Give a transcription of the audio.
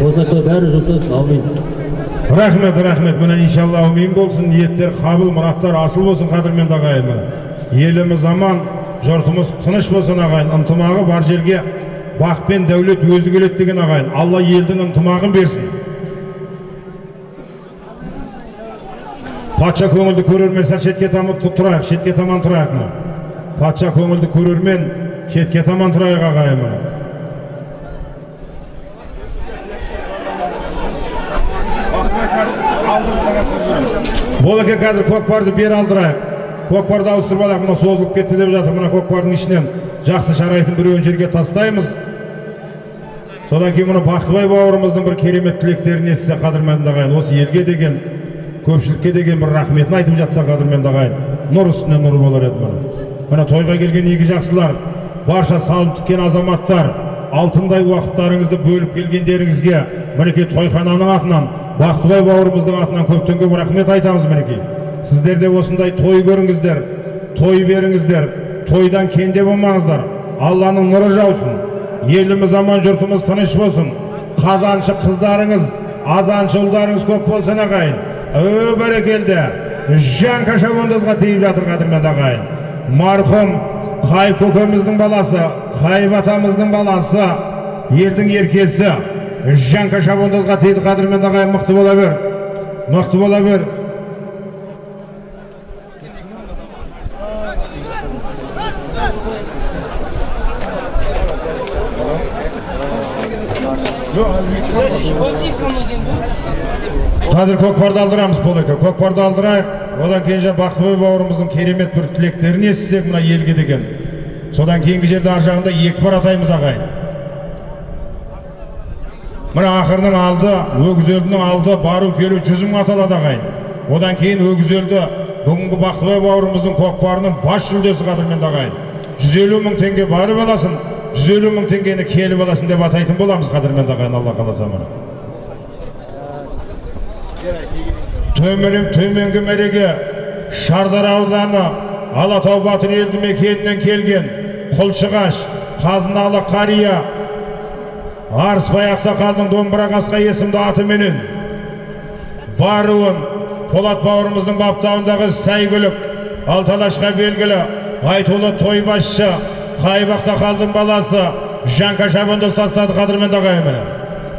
болсақ бәрі жұтыз аумин. Рахмет рахмет. Міне иншалла әумин болсын. Ниеттер қабыл мұраттар асыл болсын қадірменді ағайын еліміз аман жұртымыз тыныш болсын ағайын. Ынтымағы бар жерге бақ пен дәулет өзі келеді деген ағайын. Алла елдің ынтымағын берсін. Патша көңілді көрермен сәл шетке таман тұ- тұрайық шетке таман тұрайық патша көңілді көрермен шетке таман тұрайық ағайын міне болеке қазір көкпарды бері алдырайық көкпарды ауыстырып алайық мына созылып кетті деп жатыр. Мына көкпардың ішінен жақсы жарайтын біреуін жерге тастаймыз. Содан кейін мына бақтыбай бауырымыздың бір керемет тілектерін естісе қадірменді ағайын осы елге деген көпшілікке деген бір рахметін айтып жатса қадірменді ағайын нұр үстіне нұр болар еді міне. Міне тойға келген игі жақсылар барша салып тіккен азаматтар алтындай уақыттарыңызды бөліп келгендеріңізге мінекей тойхананың атынан бақтыбай бауырымыздың атынан көптен көп рахмет айтамыз мінекей. Сіздер де осындай той көріңіздер той беріңіздер тойдан кенде болмаңыздар алланың нұры жаусын еліміз аман жұртымыз тыныш болсын. Қазаншы қыздарыңыз азаншы ұлдарыңыз көп болсын ағайын. Ө бәрекелді. Жанка шабандозға тиіп жатыр қадірменді ағайын. Марқұм қайып көкеміздің баласы қайып атамыздың баласы елдің еркесі. Жанка шабандозға тиді қадірменді ағайын мықты бола бер. Мықты бола бер. Қазір көкпарды алдырамыз болеке көкпарды алдырайық. Одан кейін жаңа бақтыбай бауырымыздың керемет бір тілектерін естісек мына елге деген. Содан кейінгі жерде ар жағында екі бар атаймыз ағайын. Мына ақырының алды өгізөлдің алды бару келу жүз мың аталады ағайын одан кейін өгізөлді бүгінгі бақтыбай бауырымыздың көкпарының бас жүлдесі қадірменді ағайын жүз елу мың теңге барып аласың жүз елу мың теңгені келіп аласың деп атайтын боламыз қадірменді ағайын алла қаласа міне төменім төменгі мәреге шардара ауданы алатау батыр елді мекенінен келген құлшығаш қазыналы қария арысбай ақсақалдың домбыра қасқа есімді атыменен баруын полат бауырымыздың баптауындағы сәйгүлік алталашқа белгілі айтулы тойбасшы қайып ақсақалдың баласы жанка шабандоз тастады қадірменді ағайын міне